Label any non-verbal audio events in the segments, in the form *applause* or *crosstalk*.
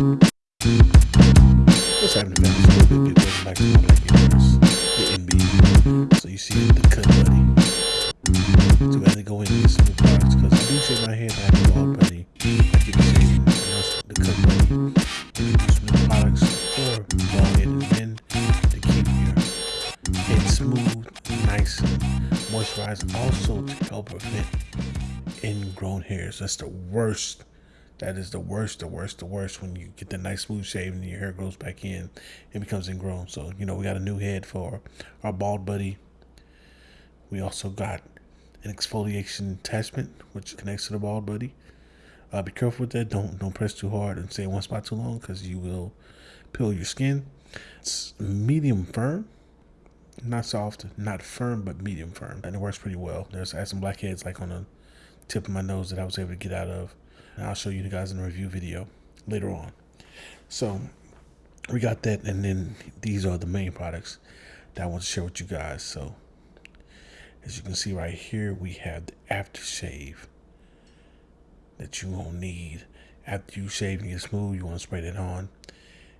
What's happening, man? A little bit. The So you see the cut buddy. So we had to go in and get some products because I do shave my hair, I have a bald buddy. I get to shave and the cut buddy. And products for to keep your smooth, nice, moisturized, also to help prevent ingrown hairs. That's the worst that is the worst, the worst, the worst when you get the nice smooth shave and your hair grows back in and becomes ingrown. So, you know, we got a new head for our bald buddy. We also got an exfoliation attachment which connects to the bald buddy. Uh, be careful with that. Don't don't press too hard and stay in one spot too long because you will peel your skin. It's medium firm, not soft, not firm, but medium firm, and it works pretty well. There's I had some blackheads like on the tip of my nose that I was able to get out of, and I'll show you guys in the review video later on. So we got that, and then these are the main products that I want to share with you guys. So as you can see right here, we have the aftershave that you won't need after you shave and get smooth. You want to spray that on,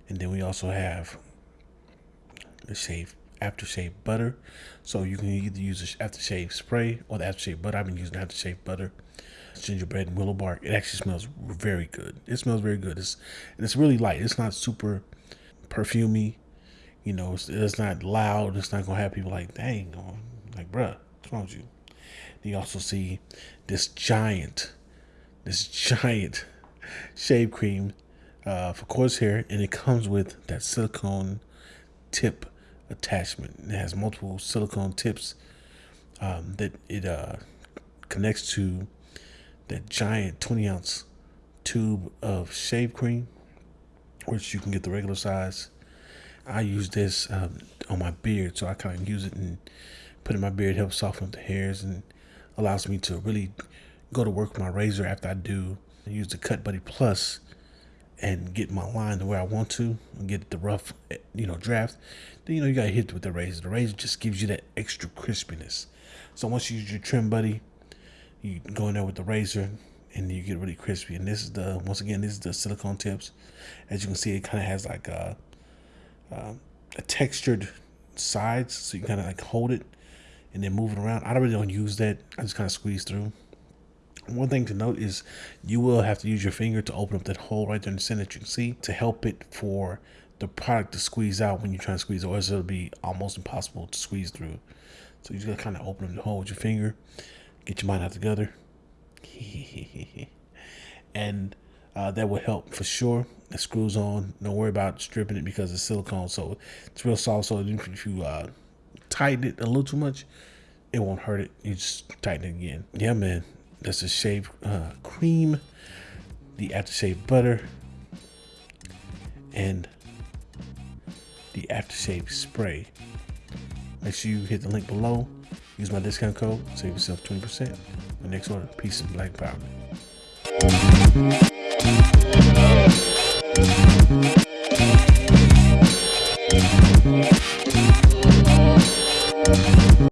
and then we also have the shave aftershave butter. So you can either use the aftershave spray or the aftershave butter. I've been using aftershave butter, gingerbread and willow bark. It actually smells very good. It smells very good. It's it's really light. It's not super perfumy. You know, it's, it's not loud. It's not gonna have people like, dang, like, bruh, what's wrong with you? You also see this giant this giant *laughs* shave cream uh, for coarse hair, and it comes with that silicone tip attachment. It has multiple silicone tips um, that it uh, connects to that giant 20 ounce tube of shave cream, which you can get the regular size. I use this um, on my beard, so I kind of use it and put in my beard, helps soften up the hairs, and allows me to really go to work with my razor after I do use the Cut Buddy Plus and get my line the way I want to and get the rough, you know, draft, then you know you gotta hit with the razor. The razor just gives you that extra crispiness. So once you use your trim buddy, you go in there with the razor and you get really crispy. And this is the once again this is the silicone tips. As you can see, it kind of has like a, a, a textured sides, so you kind of like hold it and then move it around. I really don't use that. I just kind of squeeze through. One thing to note is you will have to use your finger to open up that hole right there in the center that you can see to help it for the product to squeeze out when you try to squeeze or else it'll be almost impossible to squeeze through. So you just gotta kind of open up the hole with your finger, get your mind out together, *laughs* and uh, that will help for sure. It screws on. Don't worry about stripping it because it's silicone, so it's real soft. So if you uh, tighten it a little too much, it won't hurt it. You just tighten it again. Yeah, man. That's the shave uh, cream, the aftershave butter, and the aftershave spray. Make sure you hit the link below. Use my discount code. Save yourself 20%. My next order, Peace and Black Power.